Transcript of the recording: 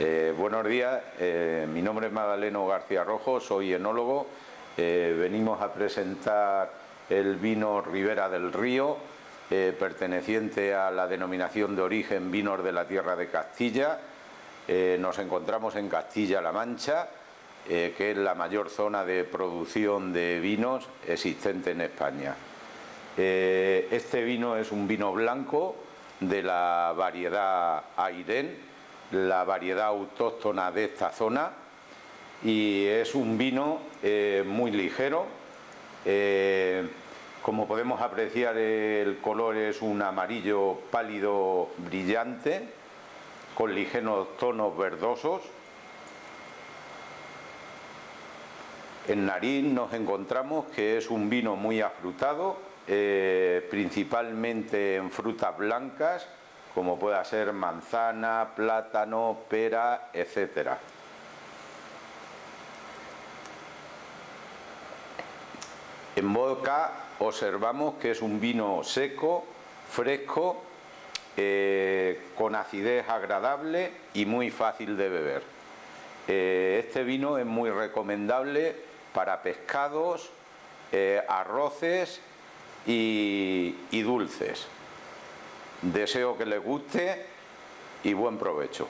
Eh, buenos días, eh, mi nombre es Magdaleno García Rojo, soy enólogo. Eh, venimos a presentar el vino Ribera del Río, perteneciente a la denominación de origen Vinos de la Tierra de Castilla. nos encontramos en Castilla-La Mancha, que es la mayor zona de producción de vinos existente en España. este vino es un vino blanco de la variedad Airén, la variedad autóctona de esta zona y es un vino eh, muy ligero. Eh, como podemos apreciar el color es un amarillo pálido brillante con ligeros tonos verdosos. En nariz nos encontramos que es un vino muy afrutado, eh, principalmente en frutas blancas como pueda ser manzana, plátano, pera, etcétera. En boca observamos que es un vino seco, fresco, eh, con acidez agradable y muy fácil de beber. Eh, este vino es muy recomendable para pescados, eh, arroces y dulces. Deseo que les guste y buen provecho.